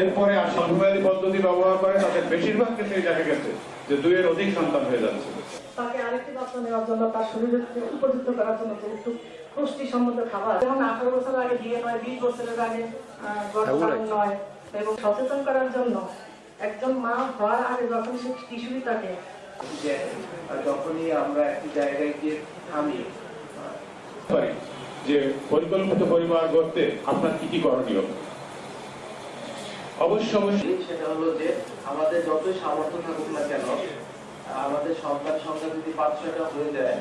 এরপরে আর সংখ্যাবাদী পদ্ধতি ব্যবহার করে তাদের বেশিরভাগ ক্ষেত্রে দেখা গেছে যে দুইয়ের অধিক সন্তান হয়ে যাচ্ছে। তাকে আরেকটি যত্ন নেওয়ার জন্য তার শরীরের উপযুক্ত করার জন্য যেহেতু পুষ্টিসম্মত খাবার। যেমন আঠারো বছর আগে বিয়ে নয় বিশ বছরের আগে গর্ভধারণ নয়। এবং সচেতন করার জন্য একজন মা হওয়ার আগে যখন সে কিশোরী থাকে যে যখনই আমরা একটি জায়গায় গিয়ে থামি যে পরিকল্পিত পরিবার গড়তে আপনার কি কি করণীয়? অবশ্য অবশ্যই সেটা হলো যে আমাদের যতই সামর্থ্য থাকুক না কেন, আমাদের সন্তান সংখ্যা যদি পাঁচ ছয়টা হয়ে যায়